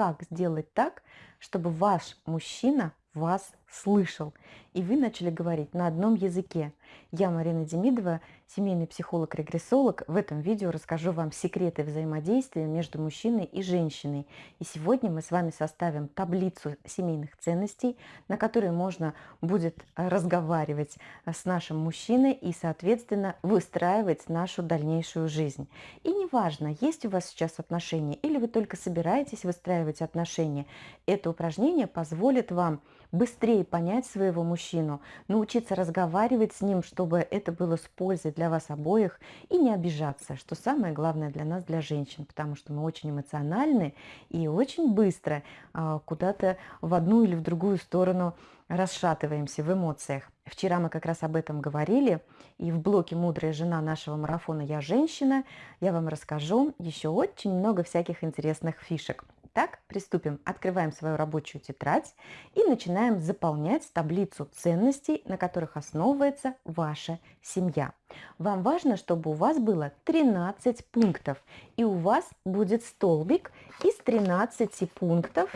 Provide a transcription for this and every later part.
как сделать так, чтобы ваш мужчина вас слышал, и вы начали говорить на одном языке. Я, Марина Демидова, семейный психолог-регрессолог. В этом видео расскажу вам секреты взаимодействия между мужчиной и женщиной. И сегодня мы с вами составим таблицу семейных ценностей, на которой можно будет разговаривать с нашим мужчиной и, соответственно, выстраивать нашу дальнейшую жизнь. И неважно, есть у вас сейчас отношения или вы только собираетесь выстраивать отношения, это упражнение позволит вам быстрее понять своего мужчину, научиться разговаривать с ним, чтобы это было с пользой для вас обоих и не обижаться, что самое главное для нас, для женщин, потому что мы очень эмоциональны и очень быстро а, куда-то в одну или в другую сторону расшатываемся в эмоциях. Вчера мы как раз об этом говорили, и в блоке «Мудрая жена» нашего марафона «Я женщина» я вам расскажу еще очень много всяких интересных фишек. Так, приступим. Открываем свою рабочую тетрадь и начинаем заполнять таблицу ценностей, на которых основывается ваша семья. Вам важно, чтобы у вас было 13 пунктов, и у вас будет столбик из 13 пунктов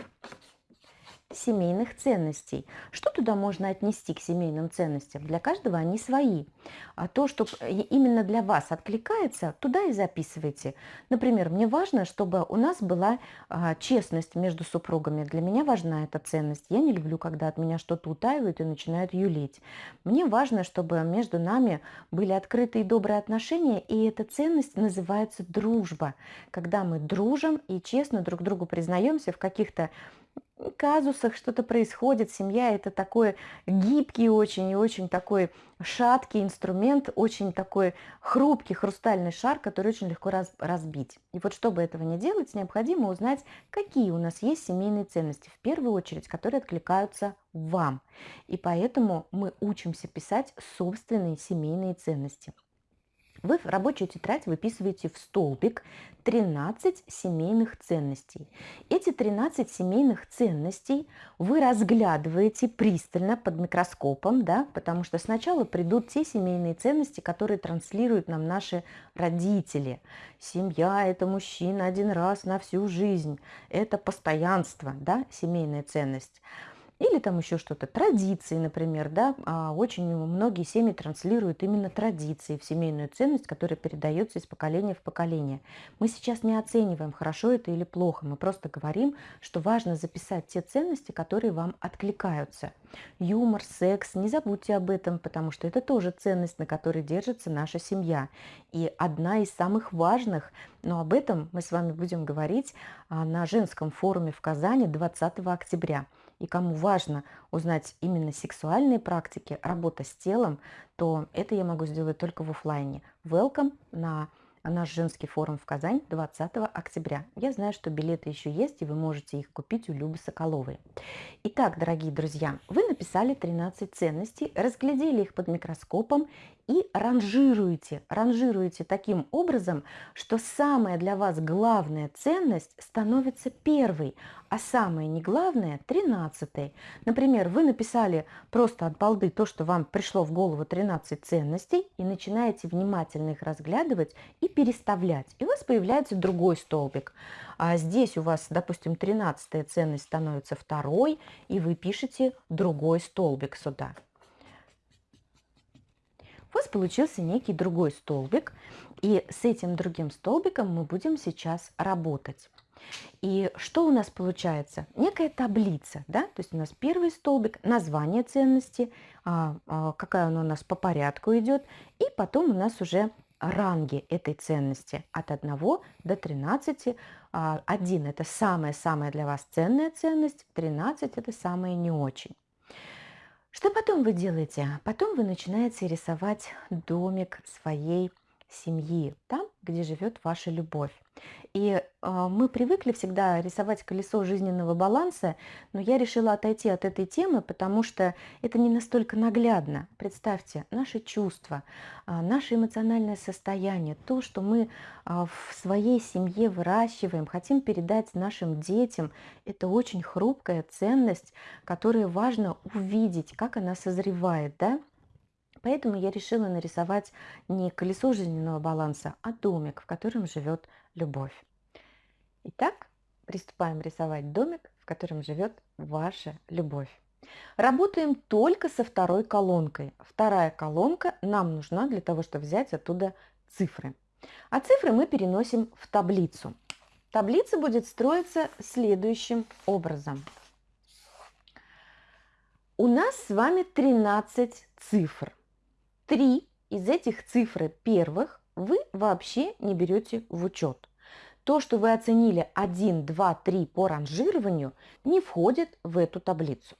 семейных ценностей. Что туда можно отнести к семейным ценностям? Для каждого они свои. А то, что именно для вас откликается, туда и записывайте. Например, мне важно, чтобы у нас была а, честность между супругами. Для меня важна эта ценность. Я не люблю, когда от меня что-то утаивают и начинают юлить. Мне важно, чтобы между нами были открытые и добрые отношения, и эта ценность называется дружба. Когда мы дружим и честно друг другу признаемся в каких-то казусах что-то происходит. Семья – это такой гибкий очень и очень такой шаткий инструмент, очень такой хрупкий хрустальный шар, который очень легко раз, разбить. И вот чтобы этого не делать, необходимо узнать, какие у нас есть семейные ценности, в первую очередь, которые откликаются вам. И поэтому мы учимся писать собственные семейные ценности – вы в рабочую тетрадь выписываете в столбик 13 семейных ценностей. Эти 13 семейных ценностей вы разглядываете пристально под микроскопом, да, потому что сначала придут те семейные ценности, которые транслируют нам наши родители. Семья – это мужчина один раз на всю жизнь, это постоянство, да, семейная ценность. Или там еще что-то, традиции, например, да, а очень многие семьи транслируют именно традиции в семейную ценность, которая передается из поколения в поколение. Мы сейчас не оцениваем, хорошо это или плохо, мы просто говорим, что важно записать те ценности, которые вам откликаются. Юмор, секс, не забудьте об этом, потому что это тоже ценность, на которой держится наша семья. И одна из самых важных, но об этом мы с вами будем говорить а, на женском форуме в Казани 20 октября и кому важно узнать именно сексуальные практики, работа с телом, то это я могу сделать только в офлайне. Welcome на наш женский форум в Казань 20 октября. Я знаю, что билеты еще есть, и вы можете их купить у Любы Соколовой. Итак, дорогие друзья, вы написали 13 ценностей, разглядели их под микроскопом и ранжируете, ранжируете таким образом, что самая для вас главная ценность становится первой, а самое не главное – тринадцатой. Например, вы написали просто от балды то, что вам пришло в голову 13 ценностей, и начинаете внимательно их разглядывать и переставлять. И у вас появляется другой столбик. А здесь у вас, допустим, 13 ценность становится второй, и вы пишете другой столбик сюда вас получился некий другой столбик, и с этим другим столбиком мы будем сейчас работать. И что у нас получается? Некая таблица, да, то есть у нас первый столбик, название ценности, а, а, какая она у нас по порядку идет, и потом у нас уже ранги этой ценности от 1 до 13. 1 – это самая-самая для вас ценная ценность, 13 – это самая не очень. Что потом вы делаете? Потом вы начинаете рисовать домик своей семьи, там, где живет ваша любовь. И э, мы привыкли всегда рисовать колесо жизненного баланса, но я решила отойти от этой темы, потому что это не настолько наглядно. Представьте, наши чувства, э, наше эмоциональное состояние, то, что мы э, в своей семье выращиваем, хотим передать нашим детям, это очень хрупкая ценность, которую важно увидеть, как она созревает, да? Поэтому я решила нарисовать не колесо жизненного баланса, а домик, в котором живет любовь. Итак, приступаем рисовать домик, в котором живет ваша любовь. Работаем только со второй колонкой. Вторая колонка нам нужна для того, чтобы взять оттуда цифры. А цифры мы переносим в таблицу. Таблица будет строиться следующим образом. У нас с вами 13 цифр. Три из этих цифр первых вы вообще не берете в учет. То, что вы оценили 1, 2, 3 по ранжированию, не входит в эту таблицу.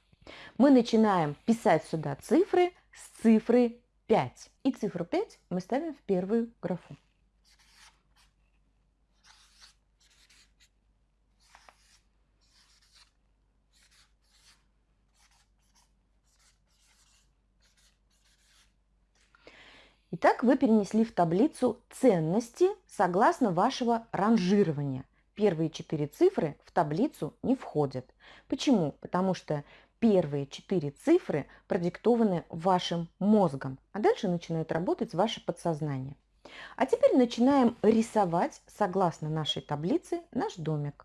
Мы начинаем писать сюда цифры с цифры 5. И цифру 5 мы ставим в первую графу. Итак, вы перенесли в таблицу ценности согласно вашего ранжирования. Первые четыре цифры в таблицу не входят. Почему? Потому что первые четыре цифры продиктованы вашим мозгом, а дальше начинает работать ваше подсознание. А теперь начинаем рисовать, согласно нашей таблице, наш домик.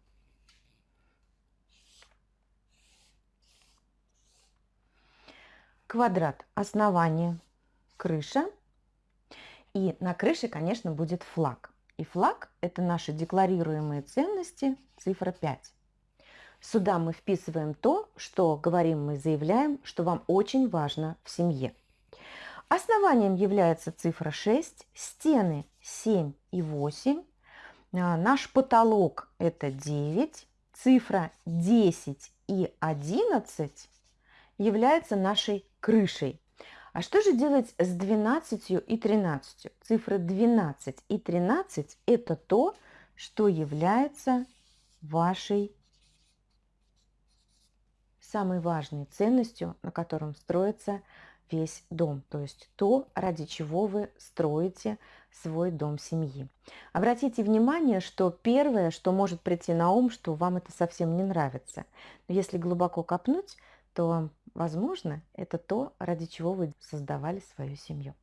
Квадрат основания, крыша – и на крыше, конечно, будет флаг. И флаг – это наши декларируемые ценности, цифра 5. Сюда мы вписываем то, что говорим мы, заявляем, что вам очень важно в семье. Основанием является цифра 6, стены 7 и 8, а, наш потолок это 9, цифра 10 и 11 является нашей крышей. А что же делать с 12 и 13? Цифры 12 и 13 – это то, что является вашей самой важной ценностью, на котором строится весь дом, то есть то, ради чего вы строите свой дом семьи. Обратите внимание, что первое, что может прийти на ум, что вам это совсем не нравится. Но если глубоко копнуть, то Возможно, это то, ради чего вы создавали свою семью.